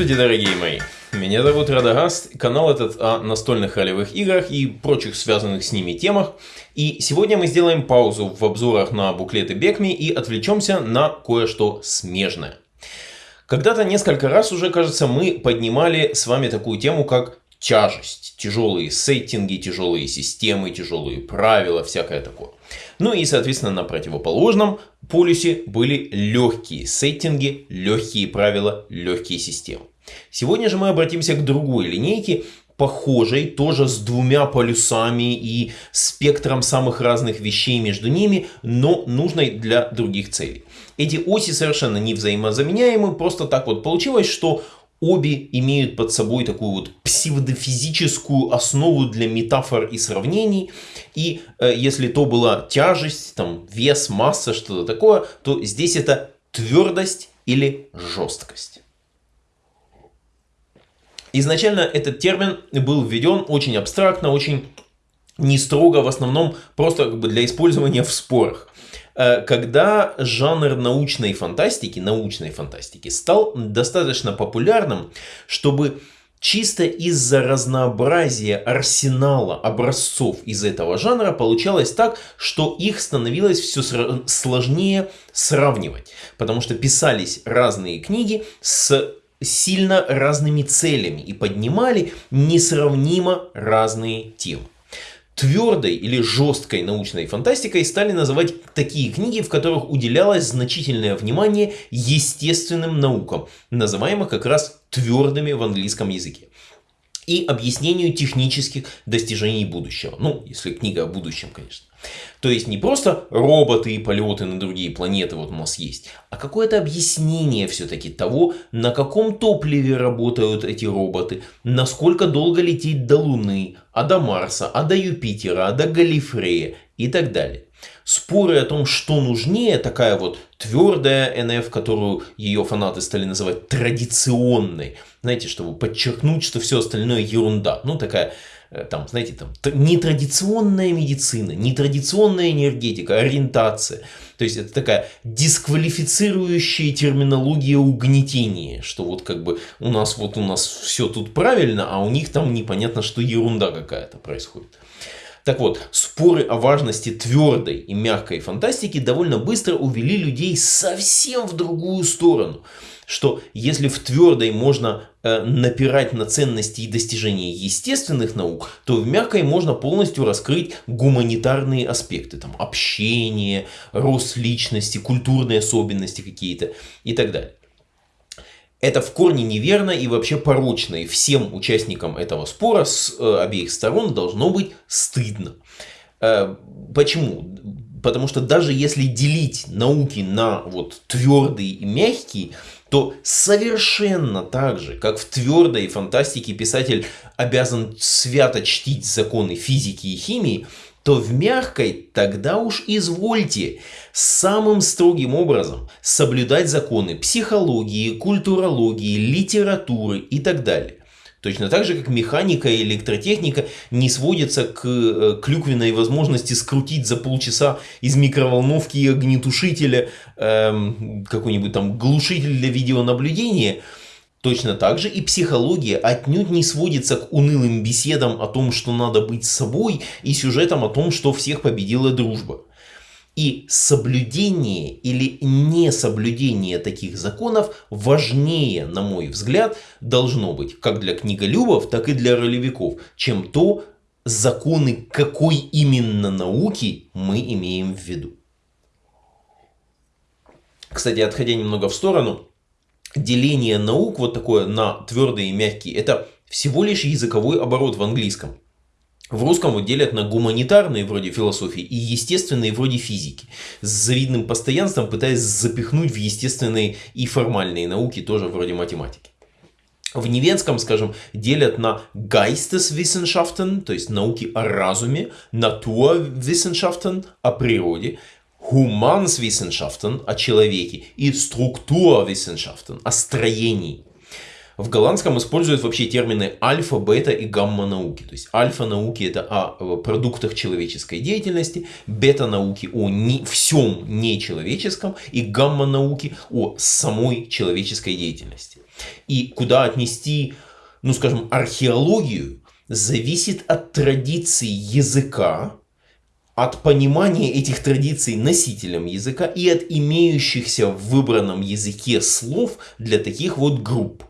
Здравствуйте, дорогие мои! Меня зовут Радагаст, канал этот о настольных ролевых играх и прочих связанных с ними темах. И сегодня мы сделаем паузу в обзорах на буклеты Бекми и отвлечемся на кое-что смежное. Когда-то несколько раз уже, кажется, мы поднимали с вами такую тему, как тяжесть, тяжелые сеттинги, тяжелые системы, тяжелые правила, всякое такое. Ну и, соответственно, на противоположном полюсе были легкие сеттинги, легкие правила, легкие системы. Сегодня же мы обратимся к другой линейке, похожей, тоже с двумя полюсами и спектром самых разных вещей между ними, но нужной для других целей. Эти оси совершенно не взаимозаменяемы, просто так вот получилось, что Обе имеют под собой такую вот псевдофизическую основу для метафор и сравнений. И э, если то была тяжесть, там, вес, масса, что-то такое, то здесь это твердость или жесткость. Изначально этот термин был введен очень абстрактно, очень не строго, в основном просто как бы для использования в спорах. Э, когда жанр научной фантастики, научной фантастики стал достаточно популярным, чтобы чисто из-за разнообразия арсенала образцов из этого жанра получалось так, что их становилось все сложнее сравнивать. Потому что писались разные книги с сильно разными целями и поднимали несравнимо разные темы. Твердой или жесткой научной фантастикой стали называть такие книги, в которых уделялось значительное внимание естественным наукам, называемых как раз твердыми в английском языке и объяснению технических достижений будущего. Ну, если книга о будущем, конечно. То есть не просто роботы и полеты на другие планеты вот у нас есть, а какое-то объяснение все-таки того, на каком топливе работают эти роботы, насколько долго лететь до Луны, а до Марса, а до Юпитера, а до Галифрея и так далее. Споры о том, что нужнее, такая вот твердая НФ, которую ее фанаты стали называть традиционной, знаете, чтобы подчеркнуть, что все остальное ерунда. Ну, такая Э, там, знаете, там, нетрадиционная медицина, нетрадиционная энергетика, ориентация. То есть это такая дисквалифицирующая терминология угнетения, что вот как бы у нас вот у нас все тут правильно, а у них там непонятно, что ерунда какая-то происходит. Так вот, споры о важности твердой и мягкой фантастики довольно быстро увели людей совсем в другую сторону что если в твердой можно э, напирать на ценности и достижения естественных наук, то в мягкой можно полностью раскрыть гуманитарные аспекты, там общение, рост личности, культурные особенности какие-то и так далее. Это в корне неверно и вообще порочно, и всем участникам этого спора с э, обеих сторон должно быть стыдно. Э, почему? Потому что даже если делить науки на вот твердые и мягкие, то совершенно так же, как в твердой фантастике писатель обязан свято чтить законы физики и химии, то в мягкой тогда уж извольте самым строгим образом соблюдать законы психологии, культурологии, литературы и так далее. Точно так же, как механика и электротехника не сводятся к э, клюквенной возможности скрутить за полчаса из микроволновки и огнетушителя эм, какой-нибудь там глушитель для видеонаблюдения. Точно так же и психология отнюдь не сводится к унылым беседам о том, что надо быть собой, и сюжетам о том, что всех победила дружба. И соблюдение или несоблюдение таких законов важнее, на мой взгляд, должно быть как для книголюбов, так и для ролевиков, чем то, законы какой именно науки мы имеем в виду. Кстати, отходя немного в сторону, деление наук вот такое на твердые и мягкие, это всего лишь языковой оборот в английском. В русском вот делят на гуманитарные вроде философии и естественные вроде физики. С завидным постоянством пытаясь запихнуть в естественные и формальные науки тоже вроде математики. В немецком, скажем, делят на Geisteswissenschaften, то есть науки о разуме, Naturwissenschaften, о природе, Humanswissenschaften, о человеке и Strukturwissenschaften, о строении. В голландском используют вообще термины альфа, бета и гамма науки. То есть альфа науки это о продуктах человеческой деятельности, бета науки о не, всем нечеловеческом и гамма науки о самой человеческой деятельности. И куда отнести, ну скажем, археологию, зависит от традиций языка, от понимания этих традиций носителем языка и от имеющихся в выбранном языке слов для таких вот групп.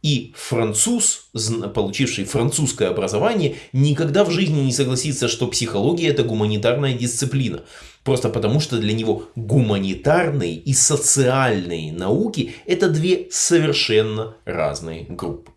И француз, получивший французское образование, никогда в жизни не согласится, что психология это гуманитарная дисциплина. Просто потому, что для него гуманитарные и социальные науки это две совершенно разные группы.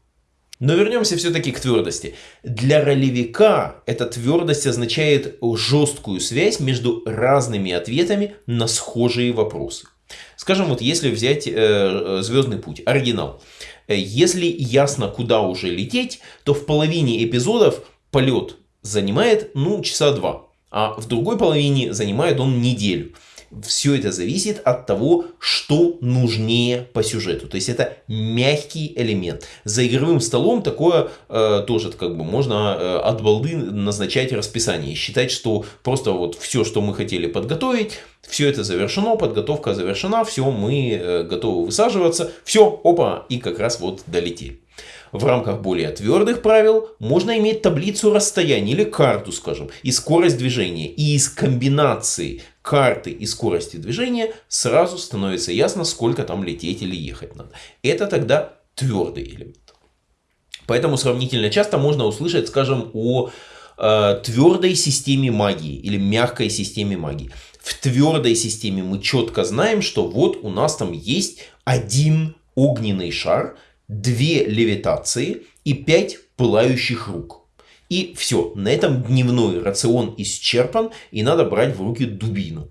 Но вернемся все-таки к твердости. Для ролевика эта твердость означает жесткую связь между разными ответами на схожие вопросы. Скажем, вот если взять э, э Звездный путь, оригинал. Э, если ясно, куда уже лететь, то в половине эпизодов полет занимает, ну, часа два. А в другой половине занимает он неделю. Все это зависит от того, что нужнее по сюжету. То есть это мягкий элемент. За игровым столом такое э, тоже как бы можно э, от балды назначать расписание. Считать, что просто вот все, что мы хотели подготовить, все это завершено, подготовка завершена, все, мы э, готовы высаживаться. Все, опа, и как раз вот долетели. В рамках более твердых правил можно иметь таблицу расстояния или карту, скажем, и скорость движения. И из комбинации карты и скорости движения сразу становится ясно, сколько там лететь или ехать надо. Это тогда твердый элемент. Поэтому сравнительно часто можно услышать, скажем, о э, твердой системе магии или мягкой системе магии. В твердой системе мы четко знаем, что вот у нас там есть один огненный шар, две левитации и пять пылающих рук. И все, на этом дневной рацион исчерпан, и надо брать в руки дубину.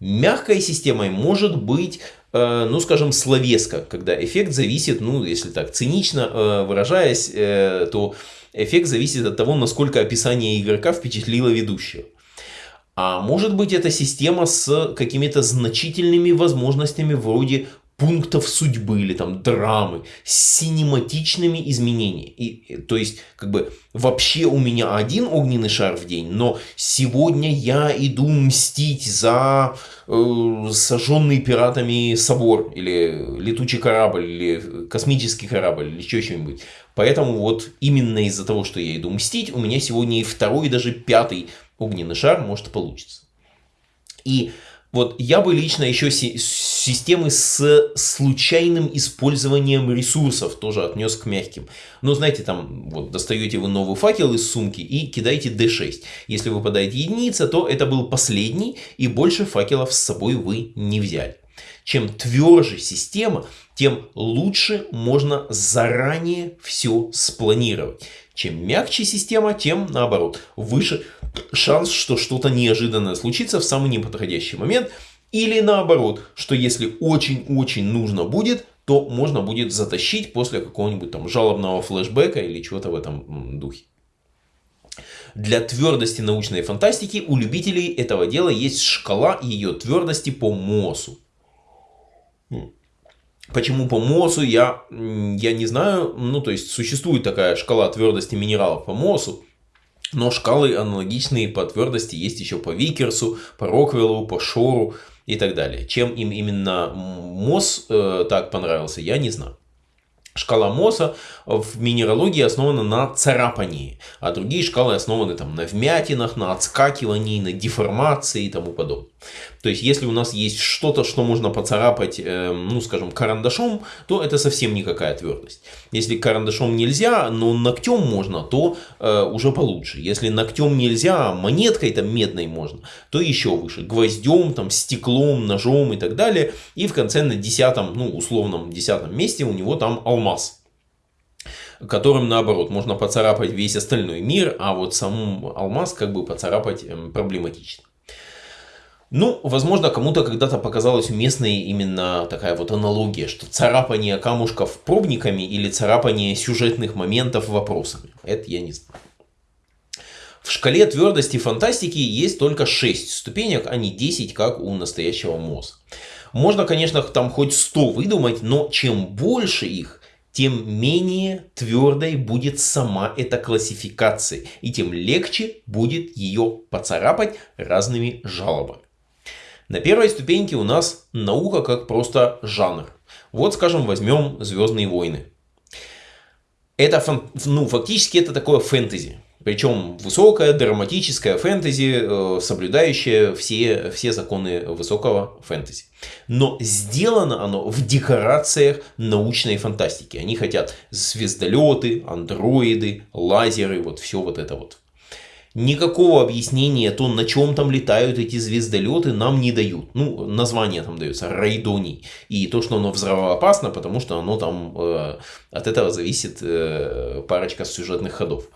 Мягкой системой может быть, э, ну скажем, словеска, когда эффект зависит, ну если так цинично э, выражаясь, э, то эффект зависит от того, насколько описание игрока впечатлило ведущего. А может быть это система с какими-то значительными возможностями вроде пунктов судьбы или там драмы с синематичными изменениями. И, то есть, как бы, вообще у меня один огненный шар в день, но сегодня я иду мстить за э, сожженный пиратами собор, или летучий корабль, или космический корабль, или еще что-нибудь. Поэтому вот именно из-за того, что я иду мстить, у меня сегодня и второй, и даже пятый огненный шар может получиться. И вот я бы лично еще системы с случайным использованием ресурсов тоже отнес к мягким. Но знаете, там вот достаете вы новый факел из сумки и кидаете D6. Если выпадает единица, то это был последний и больше факелов с собой вы не взяли. Чем тверже система, тем лучше можно заранее все спланировать. Чем мягче система, тем наоборот, выше шанс, что что-то неожиданное случится в самый неподходящий момент. Или наоборот, что если очень-очень нужно будет, то можно будет затащить после какого-нибудь там жалобного флешбека или чего-то в этом духе. Для твердости научной фантастики у любителей этого дела есть шкала ее твердости по МОСу. Почему по МОСу, я, я не знаю. Ну, то есть, существует такая шкала твердости минералов по МОСу. Но шкалы аналогичные по твердости есть еще по Викерсу, по Роквеллу, по Шору и так далее. Чем им именно МОС э, так понравился, я не знаю. Шкала Мосса в минералогии основана на царапании, а другие шкалы основаны там, на вмятинах, на отскакивании, на деформации и тому подобное. То есть, если у нас есть что-то, что можно поцарапать, э, ну, скажем, карандашом, то это совсем никакая твердость. Если карандашом нельзя, но ногтем можно, то э, уже получше. Если ногтем нельзя, а монеткой там медной можно, то еще выше. Гвоздем, там, стеклом, ножом и так далее. И в конце на десятом, ну, условном десятом месте у него там алмаз которым наоборот можно поцарапать весь остальной мир, а вот сам алмаз как бы поцарапать эм, проблематично. Ну, возможно, кому-то когда-то показалась уместной именно такая вот аналогия, что царапание камушков пробниками или царапание сюжетных моментов вопросами. Это я не знаю. В шкале твердости фантастики есть только 6 ступенек, а не 10, как у настоящего МОЗа. Можно, конечно, там хоть 100 выдумать, но чем больше их, тем менее твердой будет сама эта классификация, и тем легче будет ее поцарапать разными жалобами. На первой ступеньке у нас наука как просто жанр. Вот, скажем, возьмем «Звездные войны». Это, ну, фактически это такое фэнтези. Причем высокое, драматическое фэнтези, э, соблюдающее все, все законы высокого фэнтези. Но сделано оно в декорациях научной фантастики. Они хотят звездолеты, андроиды, лазеры, вот все вот это вот. Никакого объяснения то, на чем там летают эти звездолеты, нам не дают. Ну, название там дается Райдоний. И то, что оно взрывоопасно, потому что оно там э, от этого зависит э, парочка сюжетных ходов.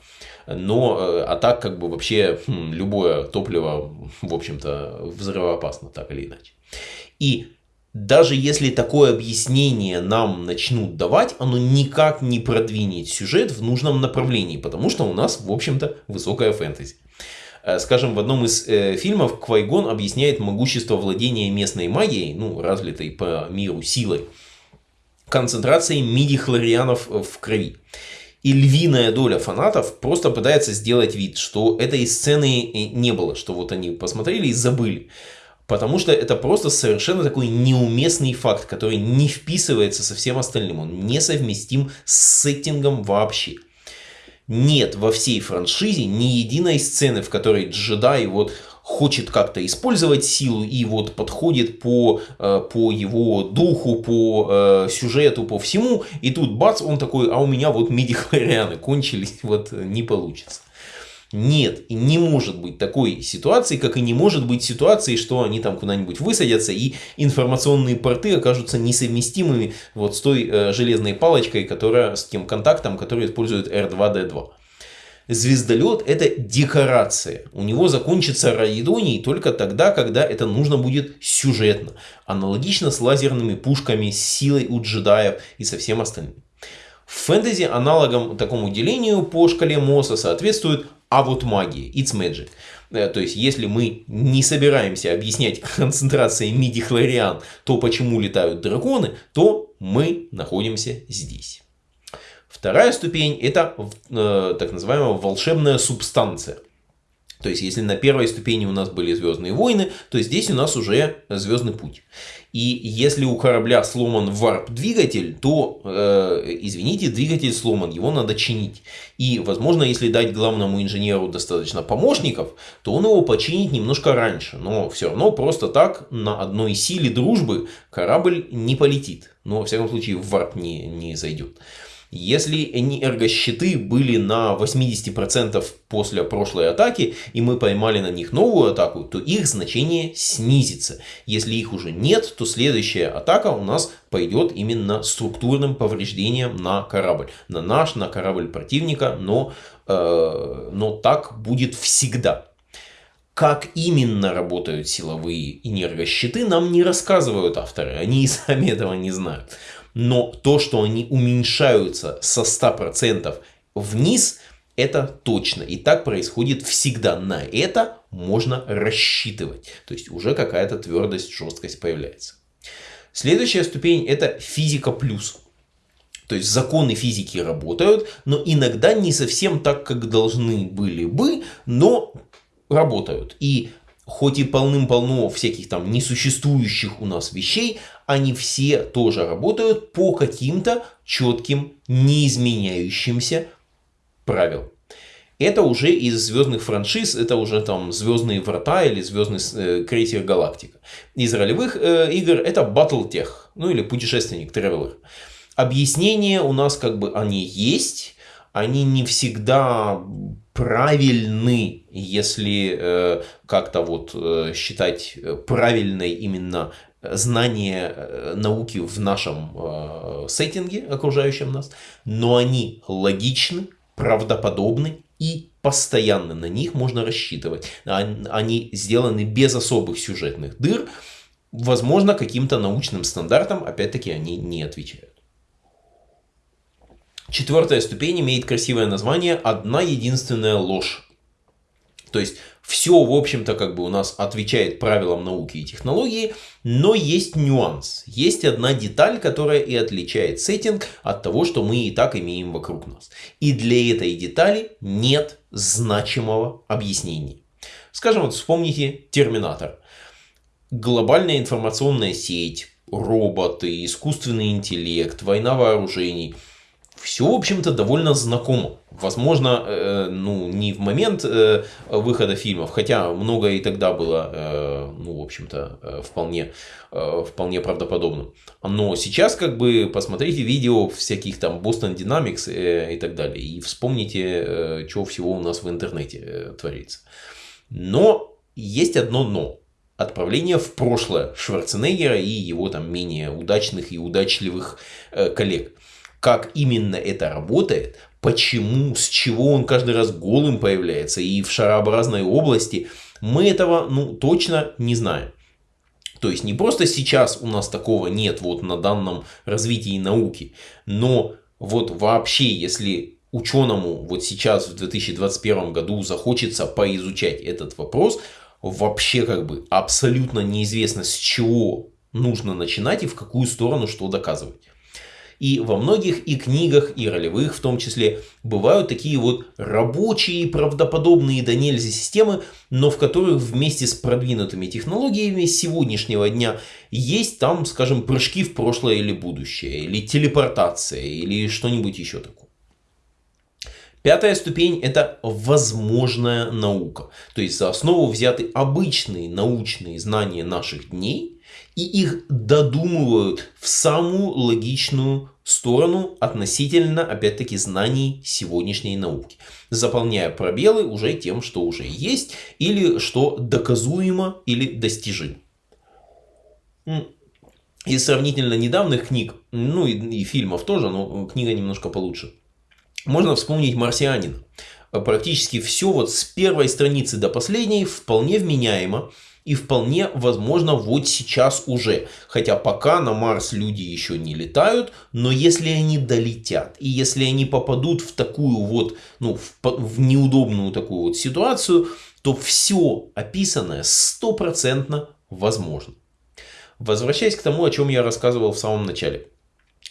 Но, э, а так как бы вообще хм, любое топливо, в общем-то, взрывоопасно, так или иначе. И даже если такое объяснение нам начнут давать, оно никак не продвинет сюжет в нужном направлении, потому что у нас, в общем-то, высокая фэнтези. Э, скажем, в одном из э, фильмов Квайгон объясняет могущество владения местной магией, ну, развитой по миру силой, концентрацией миди-хлорианов в крови. И львиная доля фанатов просто пытается сделать вид, что этой сцены не было, что вот они посмотрели и забыли. Потому что это просто совершенно такой неуместный факт, который не вписывается со всем остальным. Он несовместим с сеттингом вообще. Нет во всей франшизе ни единой сцены, в которой джедай вот хочет как-то использовать силу и вот подходит по, э, по его духу, по э, сюжету, по всему. И тут бац, он такой, а у меня вот миди-хлорианы кончились, вот не получится. Нет, и не может быть такой ситуации, как и не может быть ситуации, что они там куда-нибудь высадятся и информационные порты окажутся несовместимыми вот с той э, железной палочкой, которая с тем контактом, который использует R2D2. Звездолет это декорация. У него закончится раидоний только тогда, когда это нужно будет сюжетно. Аналогично с лазерными пушками, с силой у джедаев и со всем остальным. В фэнтези аналогом такому делению по шкале Мосса соответствует а вот магия, it's magic. Э, то есть, если мы не собираемся объяснять концентрацией миди-хлориан то, почему летают драконы, то мы находимся здесь. Вторая ступень это э, так называемая волшебная субстанция. То есть, если на первой ступени у нас были Звездные войны, то здесь у нас уже Звездный путь. И если у корабля сломан варп-двигатель, то, э, извините, двигатель сломан, его надо чинить. И, возможно, если дать главному инженеру достаточно помощников, то он его починит немножко раньше. Но все равно просто так на одной силе дружбы корабль не полетит. Но, во всяком случае, в варп не, не зайдет. Если энергощиты были на 80% после прошлой атаки, и мы поймали на них новую атаку, то их значение снизится. Если их уже нет, то следующая атака у нас пойдет именно структурным повреждением на корабль. На наш, на корабль противника, но, э, но так будет всегда. Как именно работают силовые энергощиты, нам не рассказывают авторы. Они и сами этого не знают но то, что они уменьшаются со 100% вниз, это точно. И так происходит всегда. На это можно рассчитывать. То есть уже какая-то твердость, жесткость появляется. Следующая ступень это физика плюс. То есть законы физики работают, но иногда не совсем так, как должны были бы, но работают. И хоть и полным-полно всяких там несуществующих у нас вещей, они все тоже работают по каким-то четким, неизменяющимся правилам. Это уже из звездных франшиз, это уже там Звездные врата или Звездный э, крейсер Галактика. Из ролевых э, игр это Battletech, ну или Путешественник, Traveler. Объяснения у нас как бы они есть, они не всегда правильны, если э, как-то вот э, считать правильной именно знание э, науки в нашем э, сеттинге, окружающем нас, но они логичны, правдоподобны и постоянно на них можно рассчитывать. Они сделаны без особых сюжетных дыр. Возможно, каким-то научным стандартам, опять-таки, они не отвечают. Четвертая ступень имеет красивое название «Одна единственная ложь». То есть Все, в общем-то, как бы у нас отвечает правилам науки и технологии, но есть нюанс. Есть одна деталь, которая и отличает сеттинг от того, что мы и так имеем вокруг нас. И для этой детали нет значимого объяснения. Скажем, вот вспомните Терминатор. Глобальная информационная сеть, роботы, искусственный интеллект, война вооружений – все, в общем-то, довольно знакомо. Возможно, э, ну, не в момент э, выхода фильмов, хотя много и тогда было, э, ну, в общем-то, э, вполне, э, вполне правдоподобным. Но сейчас, как бы, посмотрите видео всяких там Boston Dynamics э, и так далее, и вспомните, э, что всего у нас в интернете э, творится. Но есть одно но. Отправление в прошлое Шварценеггера и его там менее удачных и удачливых э, коллег как именно это работает, почему, с чего он каждый раз голым появляется и в шарообразной области, мы этого ну, точно не знаем. То есть не просто сейчас у нас такого нет вот на данном развитии науки, но вот вообще, если ученому вот сейчас в 2021 году захочется поизучать этот вопрос, вообще как бы абсолютно неизвестно с чего нужно начинать и в какую сторону что доказывать. И во многих и книгах, и ролевых в том числе, бывают такие вот рабочие, правдоподобные до нельзя системы, но в которых вместе с продвинутыми технологиями сегодняшнего дня есть там, скажем, прыжки в прошлое или будущее, или телепортация, или что-нибудь еще такое. Пятая ступень – это возможная наука. То есть за основу взяты обычные научные знания наших дней – и их додумывают в самую логичную сторону относительно, опять-таки, знаний сегодняшней науки, заполняя пробелы уже тем, что уже есть, или что доказуемо или достижимо. Из сравнительно недавних книг, ну и, и фильмов тоже, но книга немножко получше, можно вспомнить «Марсианин». Практически все вот с первой страницы до последней вполне вменяемо, и вполне возможно вот сейчас уже. Хотя пока на Марс люди еще не летают, но если они долетят, и если они попадут в такую вот, ну, в, в неудобную такую вот ситуацию, то все описанное стопроцентно возможно. Возвращаясь к тому, о чем я рассказывал в самом начале.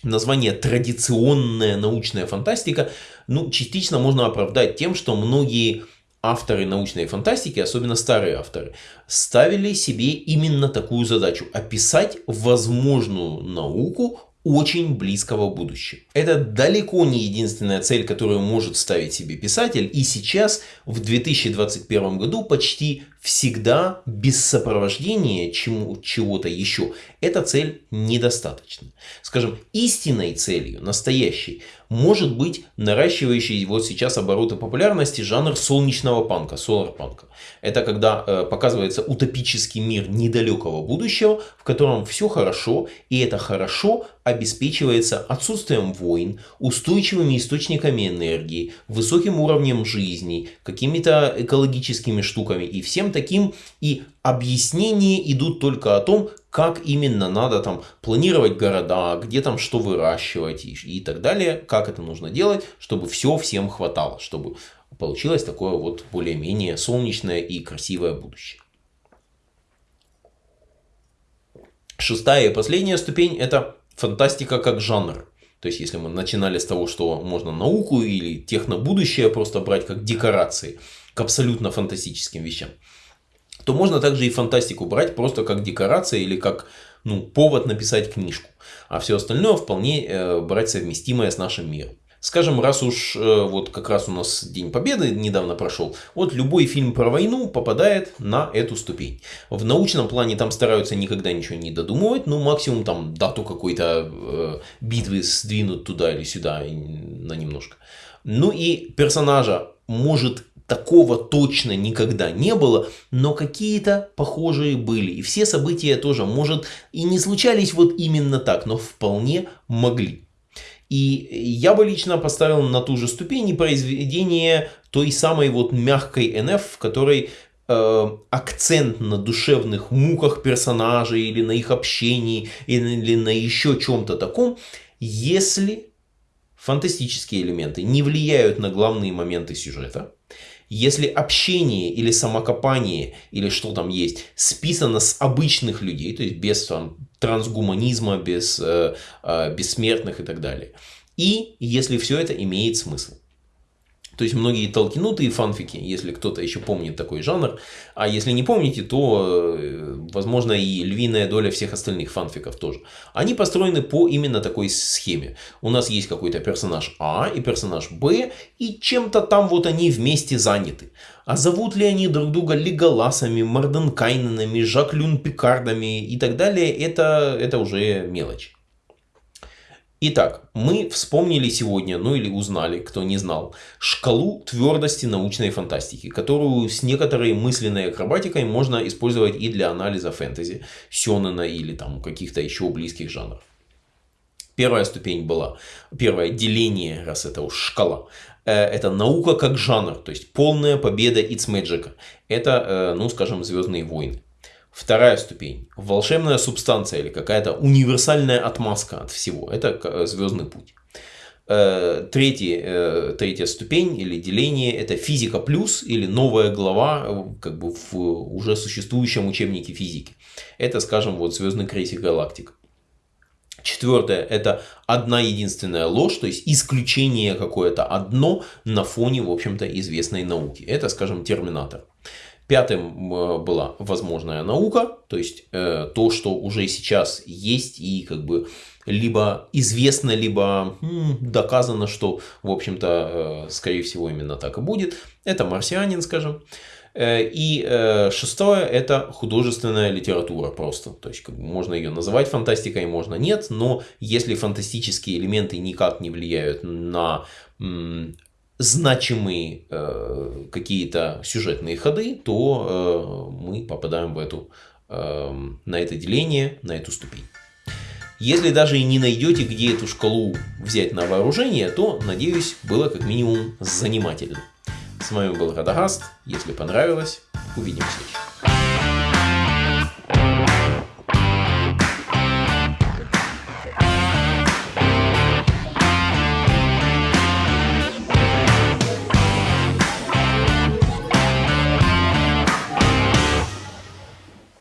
Название «традиционная научная фантастика» ну, частично можно оправдать тем, что многие авторы научной фантастики, особенно старые авторы, ставили себе именно такую задачу – описать возможную науку очень близкого будущего. Это далеко не единственная цель, которую может ставить себе писатель. И сейчас, в 2021 году, почти всегда без сопровождения чего-то еще, эта цель недостаточна. Скажем, истинной целью, настоящей, может быть наращивающий вот сейчас обороты популярности жанр солнечного панка, солар-панка. Это когда э, показывается утопический мир недалекого будущего, в котором все хорошо, и это хорошо обеспечивается отсутствием войн, устойчивыми источниками энергии, высоким уровнем жизни, какими-то экологическими штуками и всем таким. И объяснения идут только о том, как именно надо там планировать города, где там что выращивать и, и так далее, как это нужно делать, чтобы все всем хватало, чтобы получилось такое вот более-менее солнечное и красивое будущее. Шестая и последняя ступень это фантастика как жанр. То есть, если мы начинали с того, что можно науку или технобудущее просто брать как декорации к абсолютно фантастическим вещам, то можно также и фантастику брать просто как декорация или как ну, повод написать книжку. А все остальное вполне э, брать совместимое с нашим миром. Скажем, раз уж э, вот как раз у нас День Победы недавно прошел, вот любой фильм про войну попадает на эту ступень. В научном плане там стараются никогда ничего не додумывать, ну максимум там дату какой-то э, битвы сдвинут туда или сюда на немножко. Ну и персонажа может такого точно никогда не было, но какие-то похожие были. И все события тоже, может, и не случались вот именно так, но вполне могли. И я бы лично поставил на ту же ступень произведение той самой вот мягкой НФ, в которой э, акцент на душевных муках персонажей или на их общении или на еще чем-то таком, если фантастические элементы не влияют на главные моменты сюжета, Если общение или самокопание, или что там есть, списано с обычных людей, то есть без там, трансгуманизма, без э, э, бессмертных и так далее. И если все это имеет смысл. То есть многие толкинутые фанфики, если кто-то еще помнит такой жанр, а если не помните, то, э, возможно, и львиная доля всех остальных фанфиков тоже. Они построены по именно такой схеме. У нас есть какой-то персонаж А и персонаж Б, и чем-то там вот они вместе заняты. А зовут ли они друг друга Леголасами, Марденкайненами, Жаклюн Пикардами и так далее, это, это уже мелочь. Итак, мы вспомнили сегодня, ну или узнали, кто не знал, шкалу твердости научной фантастики, которую с некоторой мысленной акробатикой можно использовать и для анализа фэнтези, сёнэна или там каких-то еще близких жанров. Первая ступень была, первое деление, раз это уж шкала, э, это наука как жанр, то есть полная победа It's Magic. Это, э, ну скажем, Звездные войны. Вторая ступень. Волшебная субстанция или какая-то универсальная отмазка от всего. Это э, звездный путь. Э, третья, э, третья ступень или деление – это физика плюс или новая глава как бы в уже существующем учебнике физики. Это, скажем, вот звездный крейсер галактик. Четвертое – это одна единственная ложь, то есть исключение какое-то одно на фоне, в общем-то, известной науки. Это, скажем, терминатор. Пятым была возможная наука, то есть э, то, что уже сейчас есть и как бы либо известно, либо доказано, что, в общем-то, э, скорее всего, именно так и будет. Это марсианин, скажем. Э, и шестое – это художественная литература просто. То есть как бы, можно ее называть фантастикой, можно нет, но если фантастические элементы никак не влияют на значимые э, какие-то сюжетные ходы, то э, мы попадаем в эту, э, на это деление, на эту ступень. Если даже и не найдете, где эту шкалу взять на вооружение, то, надеюсь, было как минимум занимательно. С вами был Радагаст. Если понравилось, увидимся.